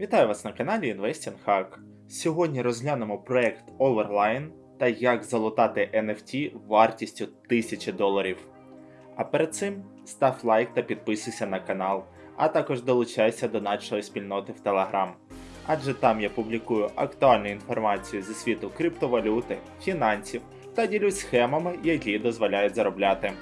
Вітаю вас на каналі Investing Hack. Сьогодні розглянемо проект Overline та як залутати NFT вартістю 1000 доларів. А перед цим став лайк та підписуйся на канал, а також долучайся до нашої спільноти в Telegram. Адже там я публікую актуальну інформацію зі світу криптовалюти, фінансів та ділюсь схемами, які дозволяють заробляти.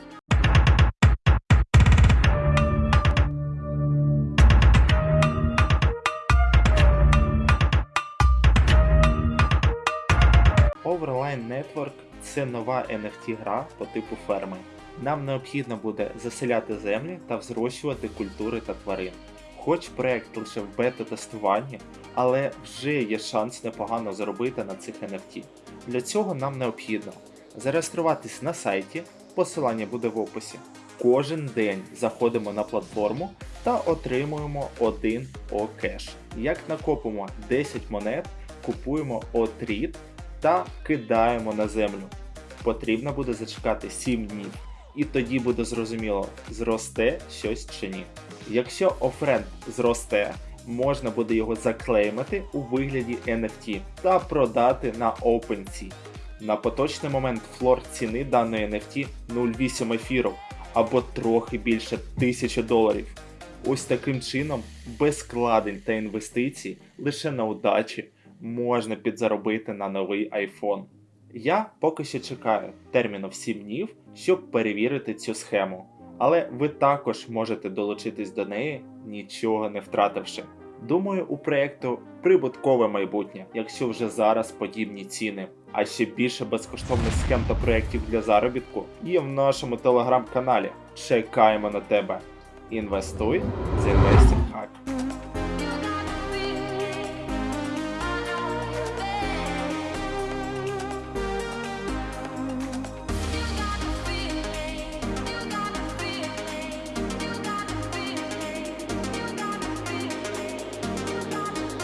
Overline Network це нова NFT гра по типу ферми. Нам необхідно буде заселяти землі та взрощувати культури та тварин. Хоч проект лише в бета-тестуванні, але вже є шанс непогано заробити на цих NFT. Для цього нам необхідно зареєструватись на сайті, посилання буде в описі. Кожен день заходимо на платформу та отримуємо 1 океш. Як накопимо 10 монет, купуємо отріт та кидаємо на землю. Потрібно буде зачекати 7 днів, і тоді буде зрозуміло, зросте щось чи ні. Якщо офренд зросте, можна буде його заклеймити у вигляді NFT та продати на OpenSea. На поточний момент флор ціни даної NFT 0,8 ефіру або трохи більше 1000 доларів. Ось таким чином, без складень та інвестицій, лише на удачі можна підзаробити на новий iPhone. Я поки що чекаю терміну в 7 днів, щоб перевірити цю схему. Але ви також можете долучитись до неї, нічого не втративши. Думаю, у проєкту прибуткове майбутнє, якщо вже зараз подібні ціни. А ще більше безкоштовних схем та проєктів для заробітку є в нашому телеграм-каналі. Чекаємо на тебе. Інвестуй з Investing Hack.